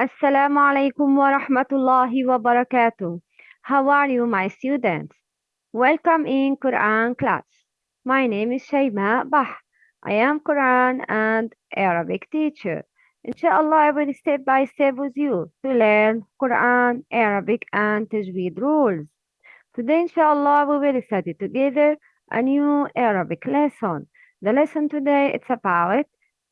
Assalamu alaikum wa rahmatullahi wa barakatuh. How are you, my students? Welcome in Quran class. My name is Shayma Bah. I am Quran and Arabic teacher. Inshallah, I will step by step with you to learn Quran, Arabic, and Tajweed rules. Today, inshallah, we will study together a new Arabic lesson. The lesson today it's about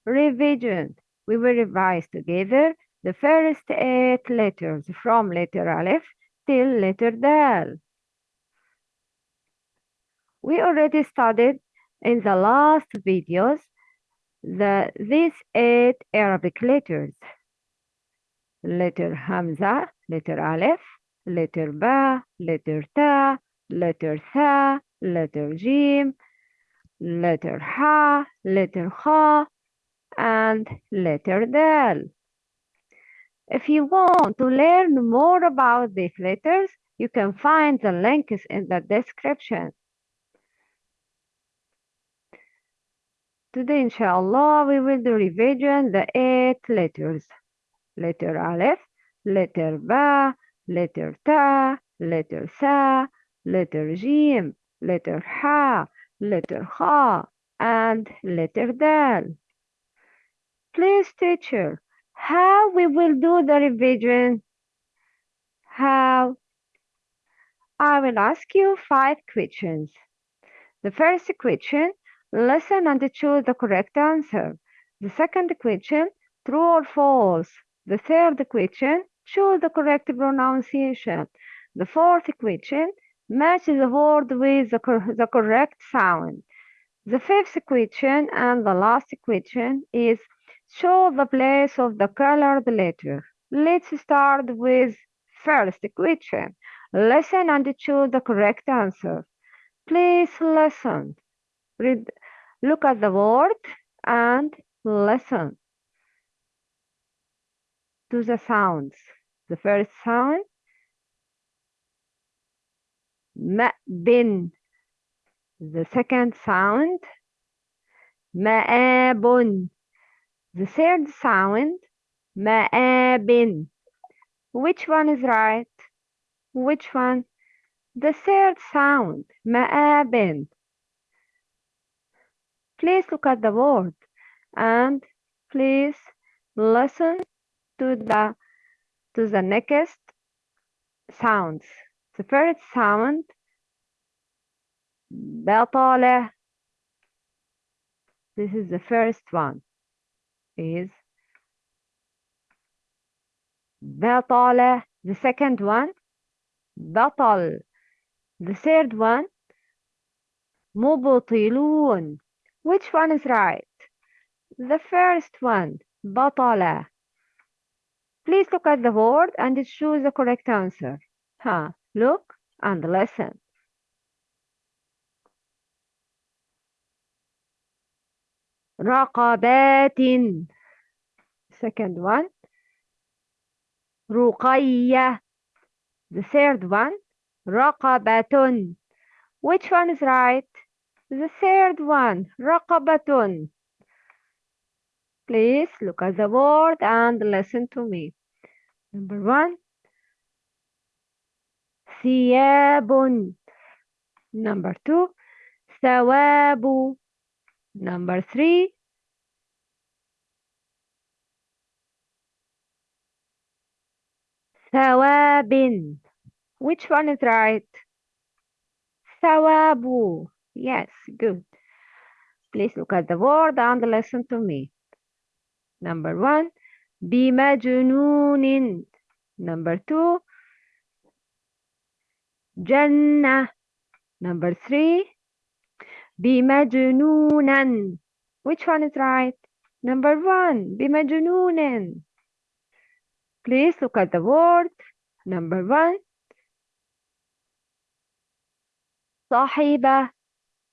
revision. We will revise together the first eight letters from letter Aleph till letter Dal. We already studied in the last videos the these eight Arabic letters. Letter Hamza, letter Aleph, letter Ba, letter Ta, letter Tha, letter Jim, letter Ha, letter Kha, and letter Dal. If you want to learn more about these letters, you can find the links in the description. Today, inshallah, we will do revision the eight letters. Letter Aleph, letter Ba, letter Ta, letter Sa, letter Jim, letter Ha, letter Kha, and letter Dal. Please, teacher, how we will do the revision? How? I will ask you five questions. The first question, listen and choose the correct answer. The second question, true or false. The third question, choose the correct pronunciation. The fourth question, match the word with the, cor the correct sound. The fifth question and the last question is Show the place of the colored letter. Let's start with first question. Listen and choose the correct answer. Please listen. Read, look at the word and listen to the sounds. The first sound, ma'bin. The second sound, ma'abun. Eh, The third sound مآب. Which one is right? Which one? The third sound مآب. Please look at the word and please listen to the to the next sounds. The first sound بطلة. This is the first one. Is بطلة. The second one بطل. The third one مبطلون. Which one is right? The first one بطلة. Please look at the word and choose the correct answer. Huh. Look and listen. رقبات. Second one رقية. The third one رقبة. Which one is right? The third one رقبة. Please look at the word and listen to me. Number one ثياب. Number two ثواب. Number three ثواب. Which one is right? ثواب. Yes, good. Please look at the word and listen to me. Number one بمجنون. Number two جنة. Number three بمجنونا. Which one is right? Number one بمجنون. Please look at the word. Number one صاحبة.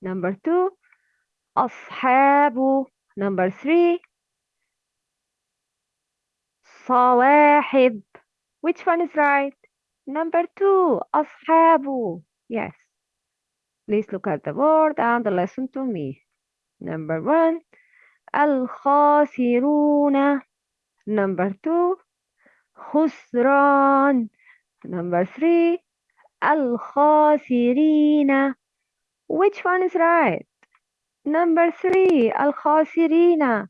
Number two أصحاب. Number three صواحب. Which one is right? Number two أصحاب. Yes. Please look at the word and listen to me. Number one الخاسرون. Number two خسران number three الخاسرين which one is right number three الخاسرين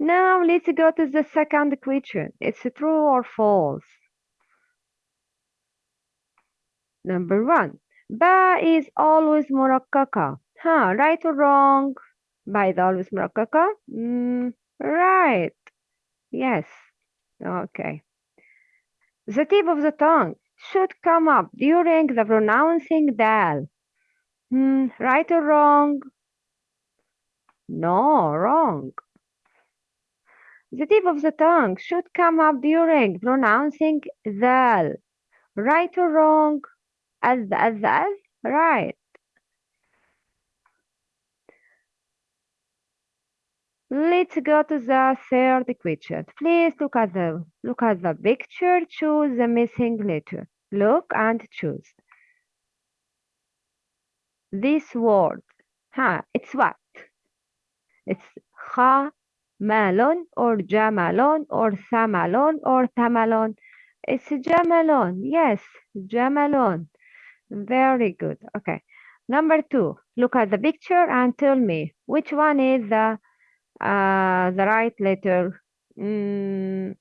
now let's go to the second question it's true or false Number one, ba is always morakaka. Huh, right or wrong? Ba is always morakaka. Mm, right. Yes. Okay. The tip of the tongue should come up during the pronouncing dal. Hmm, right or wrong? No, wrong. The tip of the tongue should come up during pronouncing dal. Right or wrong? as as as right Let's go to the third question. Please look at the look at the picture. Choose the missing letter. Look and choose. This word. Huh, it's what? It's malon or jamalon or samalon or tamalon. It's jamalon. Yes, jamalon. Very good. Okay. Number two. Look at the picture and tell me which one is the uh, the right letter. Mm,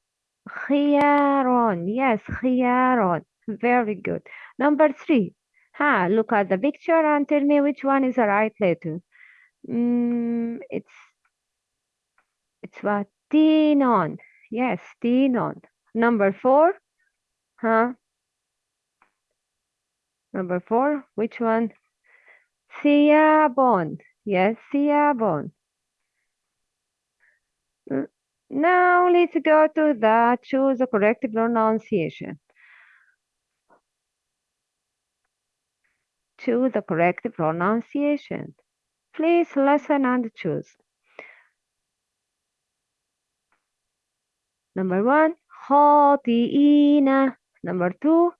خيار. Yes, خيار. Very good. Number three. Ha, look at the picture and tell me which one is the right letter. Mm, it's it's what? Tinon. Yes, tinon. Number four. Huh? Number four, which one? Siabon. Yes, Siabon. Now let's go to the choose the correct pronunciation. Choose the correct pronunciation. Please listen and choose. Number one, Hotina. Number two,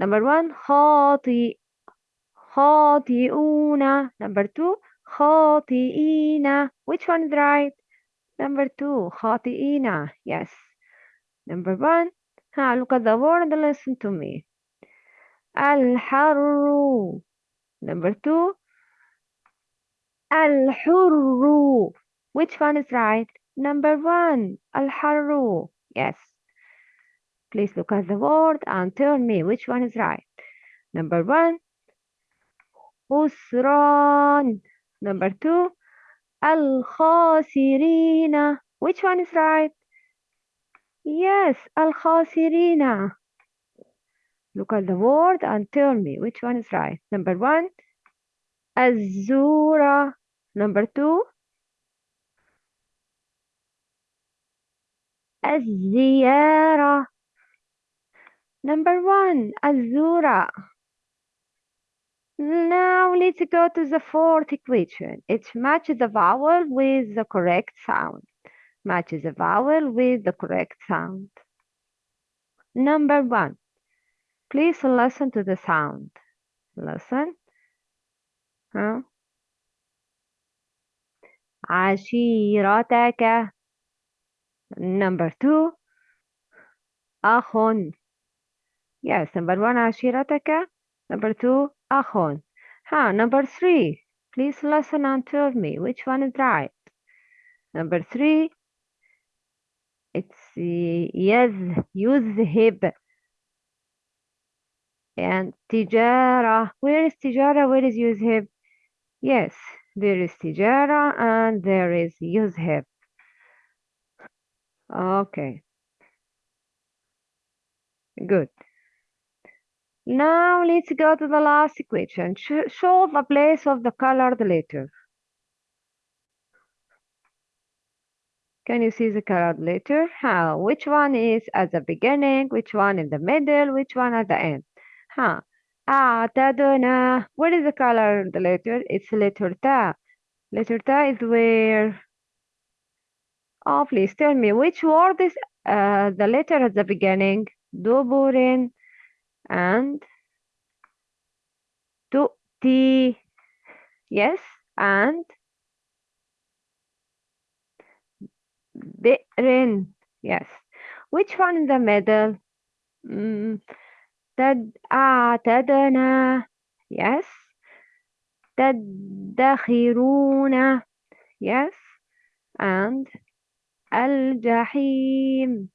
number one, خاطئ خاطئون. Number two, خاطئين. Which one is right? Number two, خاطئين. Yes. Number one, ha, look at the word and listen to me. الحر. Number two, الحر. Which one is right? Number one, الحر. Yes. Please look at the word and tell me which one is right. Number one, خسران. Number two, الخاسرين. Which one is right? Yes, الخاسرين. Look at the word and tell me which one is right. Number one, الزورة. Number two, الزيارة. Number one, الزورة. Now let's go to the fourth equation. It matches the vowel with the correct sound. Matches the vowel with the correct sound. Number one. Please listen to the sound. Listen. Huh? عشيرتك. Number two. أخ. Yes, number one, Ashirataka. Number two, Ahon. Huh, number three, please listen and tell me which one is right. Number three, it's yes, yuzhib. And tijara, where is tijara, where is yuzhib? Yes, there is tijara and there is yuzhib. Okay. Good. Now let's go to the last equation. Sh show the place of the colored letter. Can you see the colored letter? How? Which one is at the beginning? Which one in the middle? Which one at the end? Huh. أعتدنا. What is the color of the letter? It's letter ta. Letter ta is where? Oh, please tell me which word is uh, the letter at the beginning? دبر and تؤتي. Yes, and بئر yes which one in the middle mm, تد أعتدنا yes تدخرون yes and الجحيم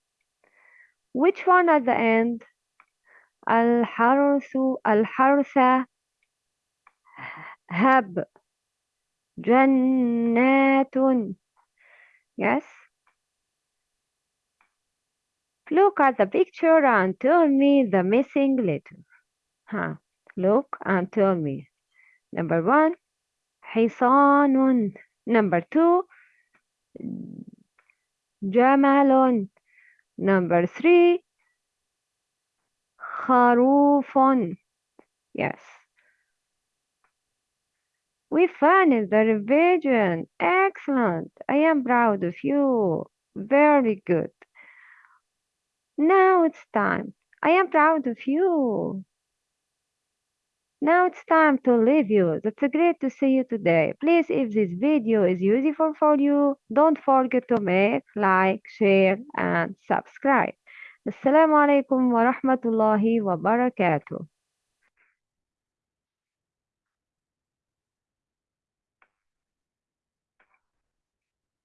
which one at the end الحرث الحرث هب جنات yes look at the picture and tell me the missing letter huh. look and tell me number one حصان number two جمل number three خروف yes we finished the revision excellent I am proud of you very good now it's time I am proud of you Now it's time to leave you. That's great to see you today. Please, if this video is useful for you, don't forget to make, like, share, and subscribe. Assalamu alaikum wa rahmatullahi wa barakatuh.